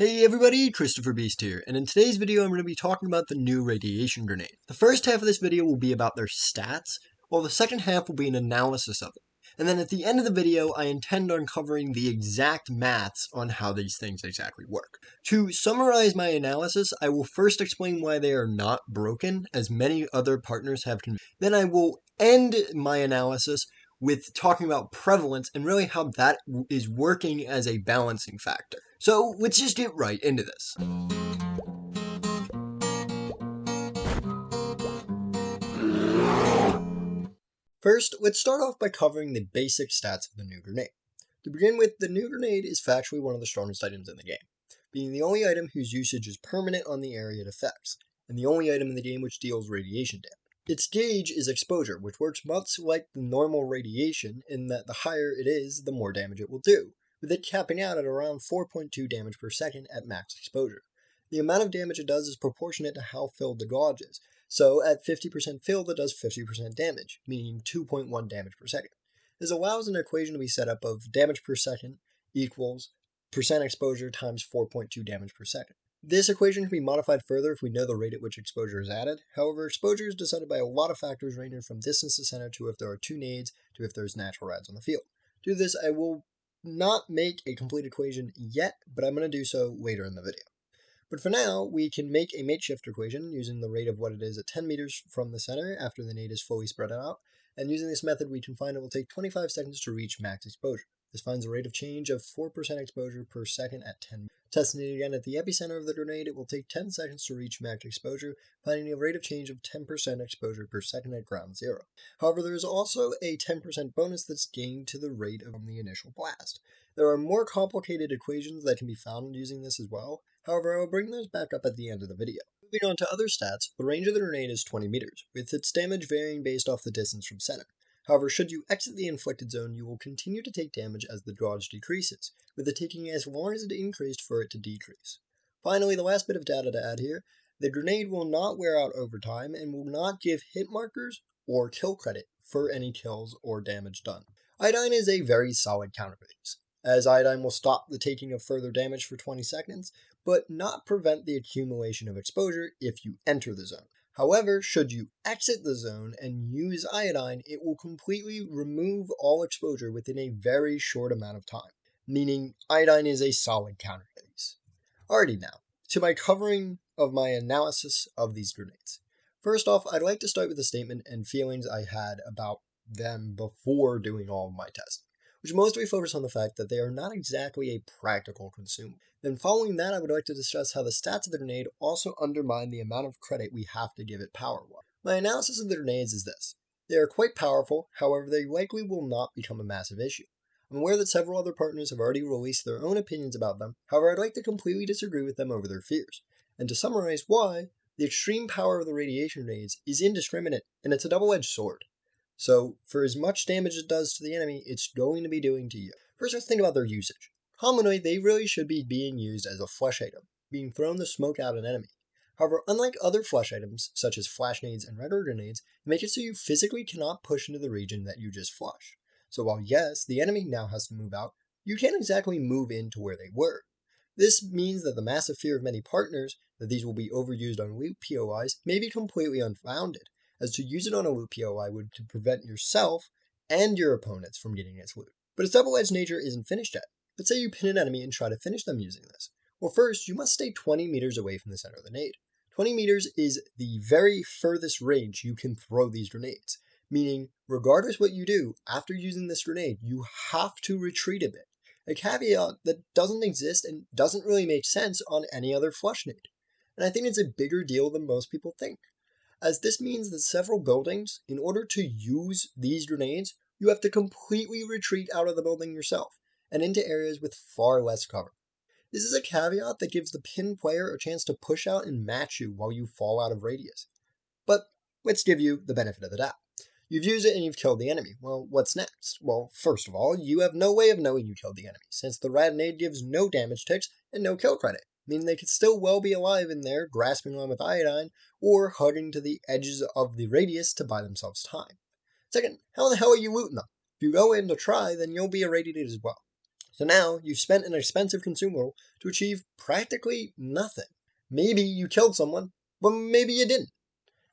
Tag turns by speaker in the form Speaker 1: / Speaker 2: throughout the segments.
Speaker 1: Hey everybody, Christopher Beast here, and in today's video I'm going to be talking about the new radiation grenade. The first half of this video will be about their stats, while the second half will be an analysis of it. And then at the end of the video, I intend on covering the exact maths on how these things exactly work. To summarize my analysis, I will first explain why they are not broken, as many other partners have. Then I will end my analysis with talking about prevalence and really how that is working as a balancing factor. So let's just get right into this. First, let's start off by covering the basic stats of the new grenade. To begin with, the new grenade is factually one of the strongest items in the game, being the only item whose usage is permanent on the area it affects, and the only item in the game which deals radiation damage. Its gauge is exposure, which works much like the normal radiation in that the higher it is, the more damage it will do, with it capping out at around 4.2 damage per second at max exposure. The amount of damage it does is proportionate to how filled the gauge is, so at 50% filled it does 50% damage, meaning 2.1 damage per second. This allows an equation to be set up of damage per second equals percent exposure times 4.2 damage per second. This equation can be modified further if we know the rate at which exposure is added. However, exposure is decided by a lot of factors ranging from distance to center to if there are two nades to if there's natural rads on the field. To this, I will not make a complete equation yet, but I'm going to do so later in the video. But for now, we can make a makeshift equation using the rate of what it is at 10 meters from the center after the nade is fully spread out, and using this method we can find it will take 25 seconds to reach max exposure. This finds a rate of change of 4% exposure per second at 10 Testing it again at the epicenter of the grenade, it will take 10 seconds to reach max exposure, finding a rate of change of 10% exposure per second at ground zero. However, there is also a 10% bonus that's gained to the rate of the initial blast. There are more complicated equations that can be found using this as well, however I will bring those back up at the end of the video. Moving on to other stats, the range of the grenade is 20 meters, with its damage varying based off the distance from center. However, should you exit the inflicted zone, you will continue to take damage as the dodge decreases, with it taking as long as it increased for it to decrease. Finally, the last bit of data to add here, the grenade will not wear out over time and will not give hit markers or kill credit for any kills or damage done. Iodine is a very solid counter to these, as iodine will stop the taking of further damage for 20 seconds, but not prevent the accumulation of exposure if you enter the zone. However, should you exit the zone and use iodine, it will completely remove all exposure within a very short amount of time, meaning iodine is a solid counter to these. Alrighty now, to my covering of my analysis of these grenades. First off, I'd like to start with a statement and feelings I had about them before doing all of my testing which mostly focus on the fact that they are not exactly a practical consumer. Then following that, I would like to discuss how the stats of the grenade also undermine the amount of credit we have to give it power-wise. My analysis of the grenades is this. They are quite powerful, however they likely will not become a massive issue. I'm aware that several other partners have already released their own opinions about them, however I'd like to completely disagree with them over their fears. And to summarize why, the extreme power of the radiation grenades is indiscriminate, and it's a double-edged sword. So for as much damage it does to the enemy, it's going to be doing to you. First, let's think about their usage. Commonly, they really should be being used as a flush item, being thrown to smoke out an enemy. However, unlike other flush items, such as flash nades and regular grenades, make it so you physically cannot push into the region that you just flushed. So while yes, the enemy now has to move out, you can't exactly move into where they were. This means that the massive fear of many partners that these will be overused on loot POIs may be completely unfounded, as to use it on a loot POI would to prevent yourself and your opponents from getting its loot. But its double-edged nature isn't finished yet. Let's say you pin an enemy and try to finish them using this. Well, first, you must stay 20 meters away from the center of the nade. 20 meters is the very furthest range you can throw these grenades, meaning regardless what you do, after using this grenade, you have to retreat a bit. A caveat that doesn't exist and doesn't really make sense on any other flush nade. And I think it's a bigger deal than most people think as this means that several buildings, in order to use these grenades, you have to completely retreat out of the building yourself, and into areas with far less cover. This is a caveat that gives the pin player a chance to push out and match you while you fall out of radius. But let's give you the benefit of the doubt. You've used it and you've killed the enemy. Well, what's next? Well, first of all, you have no way of knowing you killed the enemy, since the Radnade gives no damage ticks and no kill credit meaning they could still well be alive in there, grasping on with iodine, or hugging to the edges of the radius to buy themselves time. Second, how the hell are you looting them? If you go in to try, then you'll be irradiated as well. So now you've spent an expensive consumable to achieve practically nothing. Maybe you killed someone, but maybe you didn't.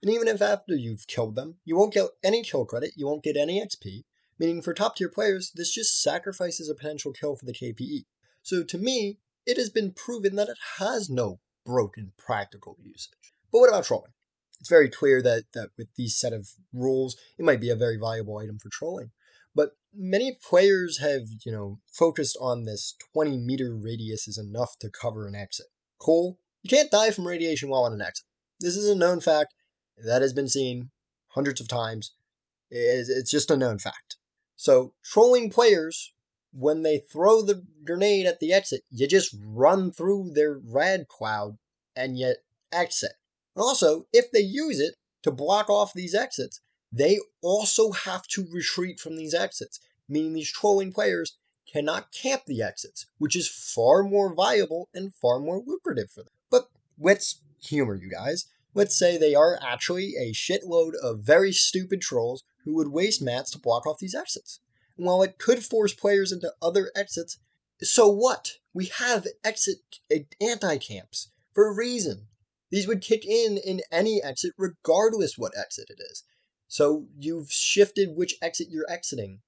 Speaker 1: And even if after you've killed them, you won't get any kill credit, you won't get any XP, meaning for top tier players, this just sacrifices a potential kill for the KPE. So to me, it has been proven that it has no broken practical usage. But what about trolling? It's very clear that, that with these set of rules, it might be a very valuable item for trolling. But many players have, you know, focused on this 20 meter radius is enough to cover an exit. Cool. You can't die from radiation while on an exit. This is a known fact that has been seen hundreds of times. It's just a known fact. So, trolling players, when they throw the grenade at the exit, you just run through their rad cloud and yet exit. Also, if they use it to block off these exits, they also have to retreat from these exits, meaning these trolling players cannot camp the exits, which is far more viable and far more lucrative for them. But let's humor you guys. Let's say they are actually a shitload of very stupid trolls who would waste mats to block off these exits. While it could force players into other exits, so what? We have exit eh, anti camps for a reason. These would kick in in any exit, regardless what exit it is. So you've shifted which exit you're exiting.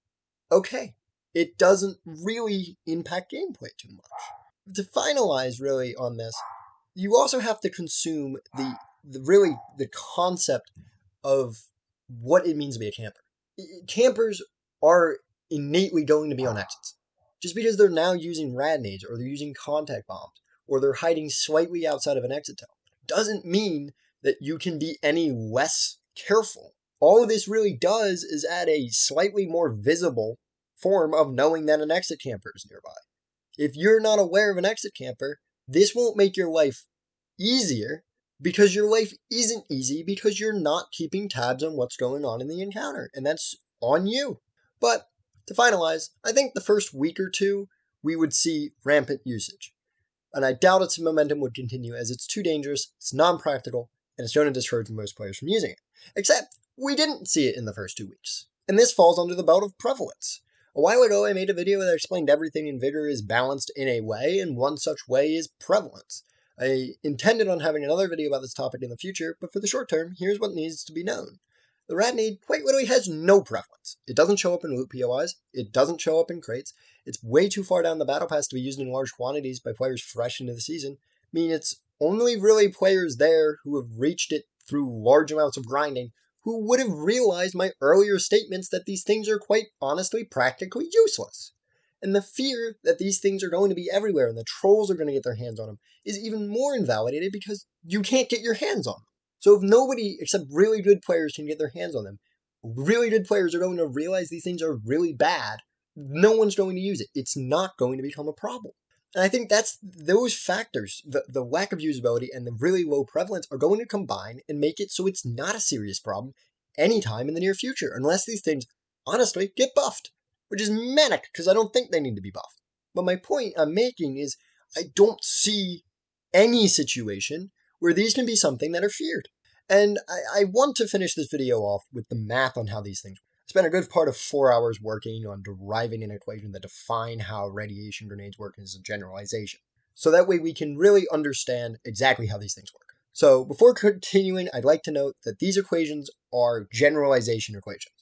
Speaker 1: Okay, it doesn't really impact gameplay too much. To finalize really on this, you also have to consume the, the really the concept of what it means to be a camper. Campers are innately going to be on exits. Just because they're now using rad nades or they're using contact bombs or they're hiding slightly outside of an exit tunnel doesn't mean that you can be any less careful. All this really does is add a slightly more visible form of knowing that an exit camper is nearby. If you're not aware of an exit camper, this won't make your life easier because your life isn't easy because you're not keeping tabs on what's going on in the encounter, and that's on you. But to finalize, I think the first week or two we would see rampant usage and I doubt its momentum would continue as it's too dangerous, it's non-practical, and it's shown to discourage most players from using it. Except, we didn't see it in the first two weeks. And this falls under the belt of prevalence. A while ago, I made a video that explained everything in Vigor is balanced in a way, and one such way is prevalence. I intended on having another video about this topic in the future, but for the short term, here's what needs to be known. The Rad Nade quite literally has no prevalence. It doesn't show up in loot POIs, it doesn't show up in crates, it's way too far down the battle pass to be used in large quantities by players fresh into the season, meaning it's only really players there who have reached it through large amounts of grinding who would have realized my earlier statements that these things are quite honestly practically useless. And the fear that these things are going to be everywhere and the trolls are going to get their hands on them is even more invalidated because you can't get your hands on them. So if nobody except really good players can get their hands on them, really good players are going to realize these things are really bad. No one's going to use it. It's not going to become a problem. And I think that's those factors, the, the lack of usability and the really low prevalence are going to combine and make it so it's not a serious problem anytime in the near future, unless these things honestly get buffed, which is manic because I don't think they need to be buffed. But my point I'm making is I don't see any situation where these can be something that are feared. And I, I want to finish this video off with the math on how these things work. I spent a good part of four hours working on deriving an equation that define how radiation grenades work as a generalization. So that way we can really understand exactly how these things work. So before continuing, I'd like to note that these equations are generalization equations.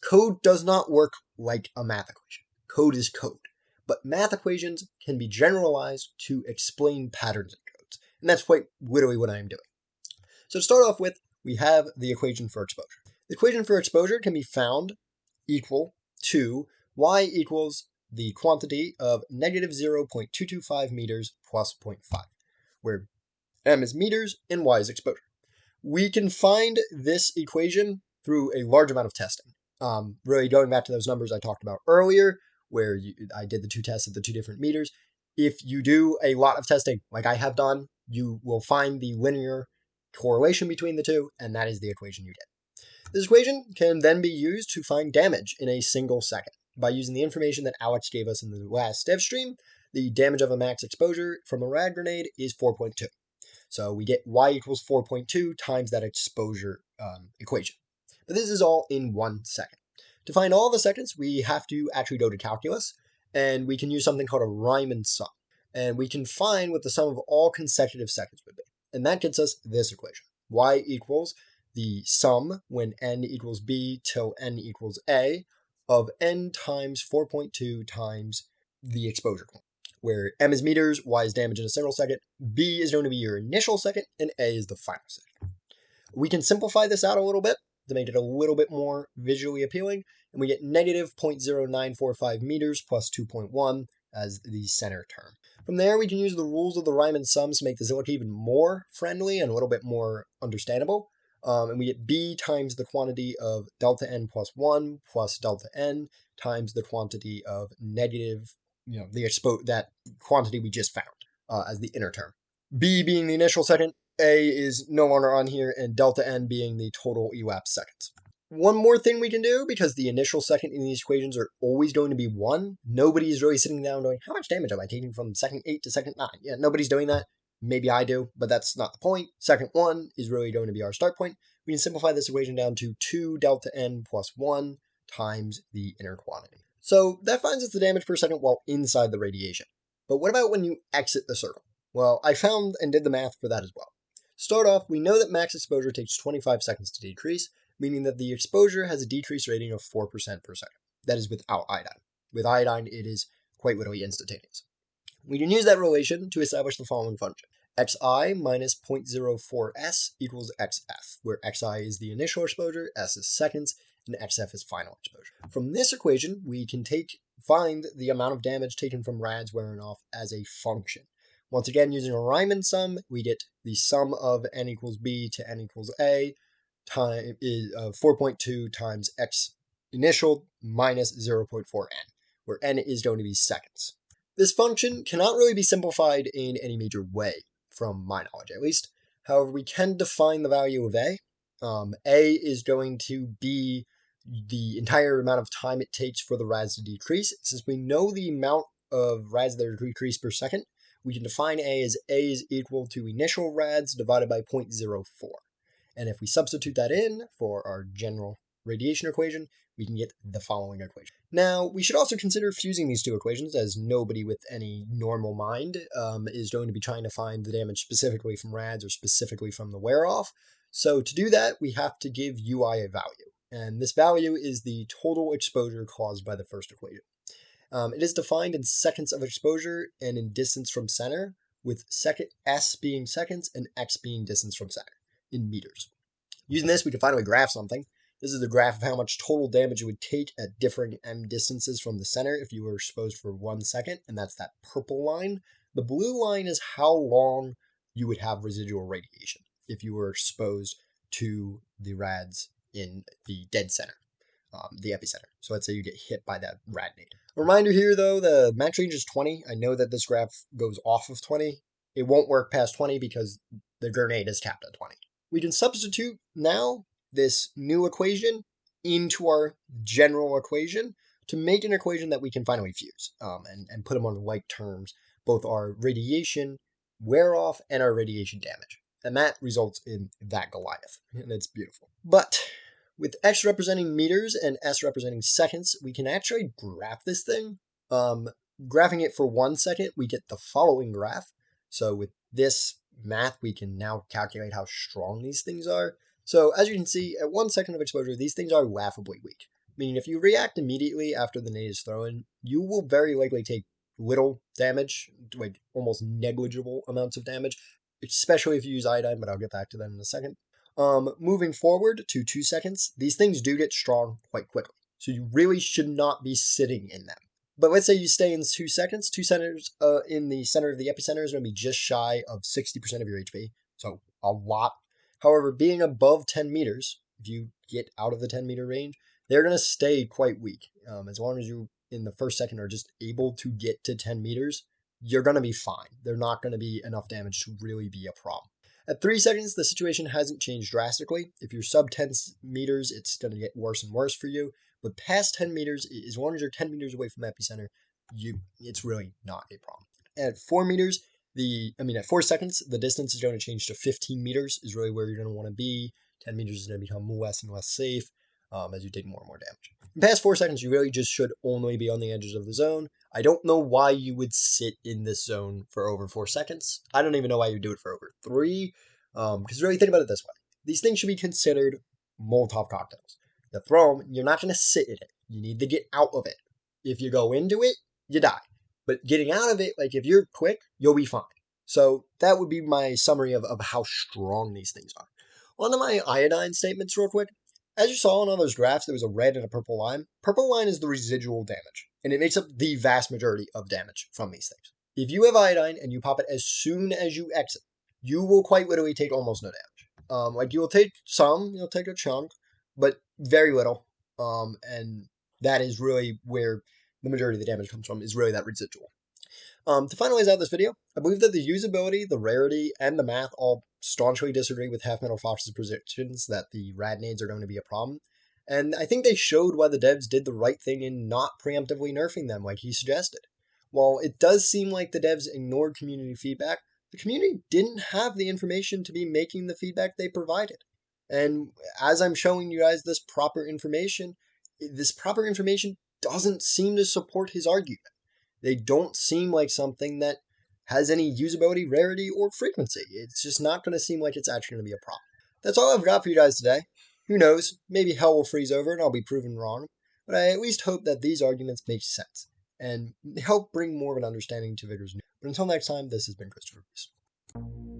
Speaker 1: Code does not work like a math equation. Code is code. But math equations can be generalized to explain patterns in codes. and that's quite literally what I am doing. So to start off with, we have the equation for exposure. The equation for exposure can be found equal to y equals the quantity of negative 0.225 meters plus 0.5, where m is meters and y is exposure. We can find this equation through a large amount of testing. Um, really going back to those numbers I talked about earlier, where you, I did the two tests of the two different meters. If you do a lot of testing, like I have done, you will find the linear correlation between the two, and that is the equation you get. This equation can then be used to find damage in a single second. By using the information that Alex gave us in the last dev stream, the damage of a max exposure from a rad grenade is 4.2. So we get y equals 4.2 times that exposure um, equation. But this is all in one second. To find all the seconds, we have to actually go to calculus and we can use something called a Riemann sum. And we can find what the sum of all consecutive seconds would be. And that gets us this equation. y equals the sum when n equals b till n equals a of n times 4.2 times the exposure point, where m is meters, y is damage in a single second, b is going to be your initial second, and a is the final second. We can simplify this out a little bit to make it a little bit more visually appealing, and we get negative 0.0945 meters plus 2.1 as the center term. From there, we can use the rules of the Riemann sums to make this look even more friendly and a little bit more understandable. Um, and we get b times the quantity of delta n plus 1 plus delta n times the quantity of negative, you know, the expo that quantity we just found uh, as the inner term. b being the initial second, a is no longer on here, and delta n being the total elapsed seconds. One more thing we can do, because the initial second in these equations are always going to be 1, nobody is really sitting down going, how much damage am I taking from second 8 to second 9? Yeah, nobody's doing that. Maybe I do, but that's not the point. Second 1 is really going to be our start point. We can simplify this equation down to 2 delta n plus 1 times the inner quantity. So that finds us the damage per second while inside the radiation. But what about when you exit the circle? Well, I found and did the math for that as well. Start off, we know that max exposure takes 25 seconds to decrease, meaning that the exposure has a decrease rating of 4% per second. That is without iodine. With iodine, it is quite literally instantaneous. We can use that relation to establish the following function. xi minus 0.04s equals xf, where xi is the initial exposure, s is seconds, and xf is final exposure. From this equation, we can take find the amount of damage taken from rads wearing off as a function. Once again, using a Riemann sum, we get the sum of n equals b to n equals a time is uh, 4.2 times x initial minus 0.4n, where n is going to be seconds. This function cannot really be simplified in any major way, from my knowledge at least. However, we can define the value of a. Um, a is going to be the entire amount of time it takes for the rads to decrease. Since we know the amount of rads that are decreased per second, we can define A as A is equal to initial rads divided by 0.04. And if we substitute that in for our general radiation equation, we can get the following equation. Now, we should also consider fusing these two equations, as nobody with any normal mind um, is going to be trying to find the damage specifically from rads or specifically from the wear-off. So to do that, we have to give UI a value. And this value is the total exposure caused by the first equation. Um, it is defined in seconds of exposure and in distance from center, with second s being seconds and x being distance from center in meters. Using this, we can finally graph something. This is the graph of how much total damage it would take at differing m distances from the center if you were exposed for one second, and that's that purple line. The blue line is how long you would have residual radiation if you were exposed to the rads in the dead center, um, the epicenter. So let's say you get hit by that rad nade. Reminder here though, the max range is 20. I know that this graph goes off of 20. It won't work past 20 because the grenade is capped at 20. We can substitute now this new equation into our general equation to make an equation that we can finally fuse um, and, and put them on like terms, both our radiation wear off and our radiation damage. And that results in that Goliath. And it's beautiful. But with x representing meters and s representing seconds, we can actually graph this thing. Um, graphing it for one second, we get the following graph. So with this math, we can now calculate how strong these things are. So as you can see, at one second of exposure, these things are laughably weak. Meaning if you react immediately after the nade is thrown, you will very likely take little damage, like almost negligible amounts of damage, especially if you use iodine, but I'll get back to that in a second. Um, moving forward to two seconds, these things do get strong quite quickly. So you really should not be sitting in them. But let's say you stay in two seconds. Two centers uh, in the center of the epicenter is going to be just shy of 60% of your HP. So a lot. However, being above 10 meters, if you get out of the 10 meter range, they're going to stay quite weak. Um, as long as you in the first second are just able to get to 10 meters, you're going to be fine. They're not going to be enough damage to really be a problem. At 3 seconds, the situation hasn't changed drastically. If you're sub 10 meters, it's going to get worse and worse for you. But past 10 meters, as long as you're 10 meters away from epicenter, you it's really not a problem. At 4 meters, the I mean at 4 seconds, the distance is going to change to 15 meters is really where you're going to want to be. 10 meters is going to become less and less safe um, as you take more and more damage. In past four seconds, you really just should only be on the edges of the zone. I don't know why you would sit in this zone for over four seconds. I don't even know why you do it for over three. Because um, really think about it this way. These things should be considered Molotov cocktails. You throne, you're not going to sit in it. You need to get out of it. If you go into it, you die. But getting out of it, like if you're quick, you'll be fine. So that would be my summary of, of how strong these things are. On to my iodine statements real quick. As you saw in all those graphs, there was a red and a purple line. Purple line is the residual damage, and it makes up the vast majority of damage from these things. If you have iodine and you pop it as soon as you exit, you will quite literally take almost no damage. Um, like you will take some, you'll take a chunk, but very little. Um, and that is really where the majority of the damage comes from, is really that residual. Um, to finalize out this video, I believe that the usability, the rarity, and the math all staunchly disagree with Half Metal Fox's predictions that the rad nades are going to be a problem. And I think they showed why the devs did the right thing in not preemptively nerfing them like he suggested. While it does seem like the devs ignored community feedback, the community didn't have the information to be making the feedback they provided. And as I'm showing you guys this proper information, this proper information doesn't seem to support his argument. They don't seem like something that has any usability, rarity, or frequency. It's just not going to seem like it's actually going to be a problem. That's all I've got for you guys today. Who knows? Maybe hell will freeze over and I'll be proven wrong. But I at least hope that these arguments make sense and help bring more of an understanding to Vigor's news. But until next time, this has been Christopher Reese.